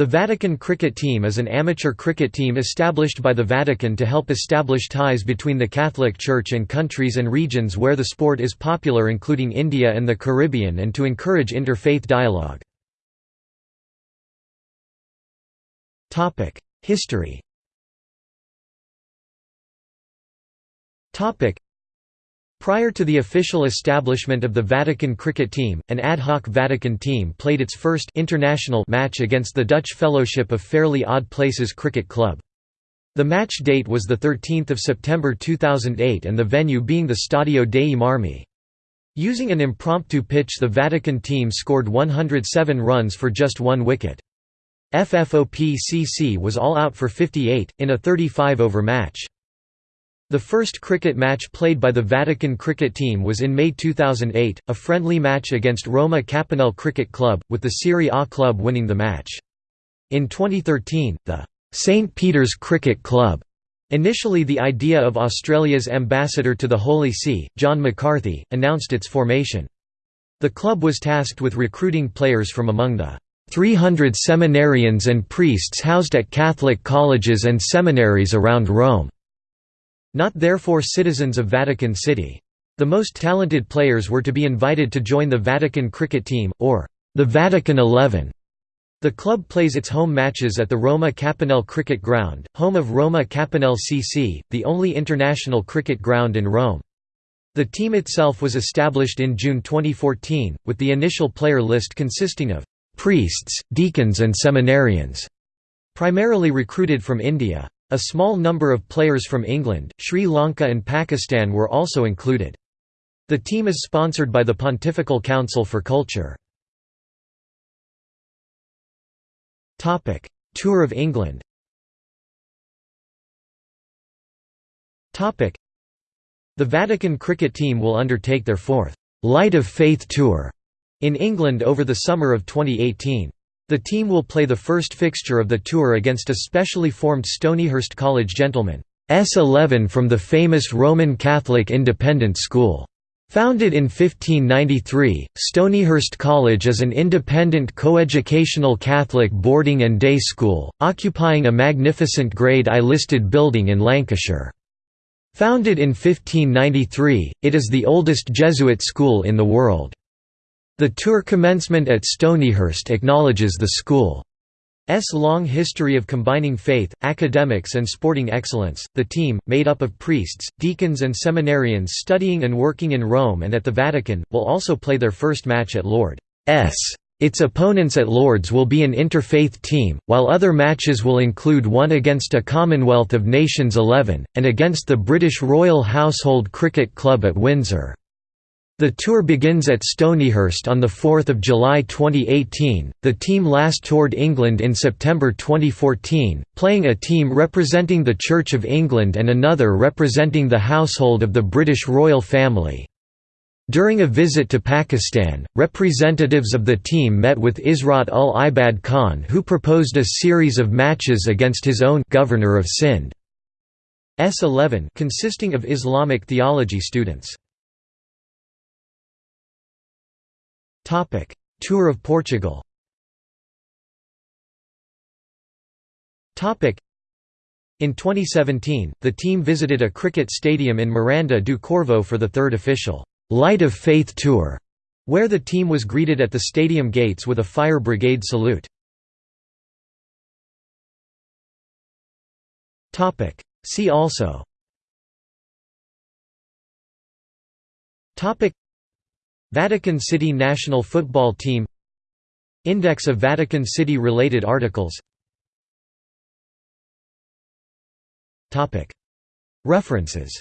The Vatican Cricket Team is an amateur cricket team established by the Vatican to help establish ties between the Catholic Church and countries and regions where the sport is popular including India and the Caribbean and to encourage interfaith dialogue. History Prior to the official establishment of the Vatican cricket team, an ad hoc Vatican team played its first international match against the Dutch Fellowship of Fairly Odd Places Cricket Club. The match date was 13 September 2008 and the venue being the Stadio dei Marmi. Using an impromptu pitch the Vatican team scored 107 runs for just one wicket. FFOPCC was all out for 58, in a 35-over match. The first cricket match played by the Vatican cricket team was in May 2008, a friendly match against Roma Capannelle Cricket Club, with the Serie A club winning the match. In 2013, the St Peter's Cricket Club, initially the idea of Australia's ambassador to the Holy See, John McCarthy, announced its formation. The club was tasked with recruiting players from among the 300 seminarians and priests housed at Catholic colleges and seminaries around Rome. Not therefore citizens of Vatican City. The most talented players were to be invited to join the Vatican cricket team, or the Vatican Eleven. The club plays its home matches at the Roma Capannelle Cricket Ground, home of Roma Capannelle CC, the only international cricket ground in Rome. The team itself was established in June 2014, with the initial player list consisting of priests, deacons and seminarians, primarily recruited from India. A small number of players from England, Sri Lanka and Pakistan were also included. The team is sponsored by the Pontifical Council for Culture. Tour of England The Vatican cricket team will undertake their fourth «Light of Faith Tour» in England over the summer of 2018. The team will play the first fixture of the tour against a specially formed Stonyhurst College gentlemen S11 from the famous Roman Catholic Independent School. Founded in 1593, Stonyhurst College is an independent coeducational Catholic boarding and day school, occupying a magnificent Grade I listed building in Lancashire. Founded in 1593, it is the oldest Jesuit school in the world. The tour commencement at Stonyhurst acknowledges the school's long history of combining faith, academics and sporting excellence. The team, made up of priests, deacons and seminarians studying and working in Rome and at the Vatican, will also play their first match at Lord's. Its opponents at Lords will be an interfaith team, while other matches will include one against a Commonwealth of Nations 11, and against the British Royal Household Cricket Club at Windsor. The tour begins at Stonyhurst on 4 July 2018. The team last toured England in September 2014, playing a team representing the Church of England and another representing the household of the British royal family. During a visit to Pakistan, representatives of the team met with Israt ul Ibad Khan who proposed a series of matches against his own governor of Sindh. S11 consisting of Islamic theology students. Tour of Portugal. In 2017, the team visited a cricket stadium in Miranda do Corvo for the third official Light of Faith Tour, where the team was greeted at the stadium gates with a fire brigade salute. See also Vatican City national football team Index of Vatican City-related articles References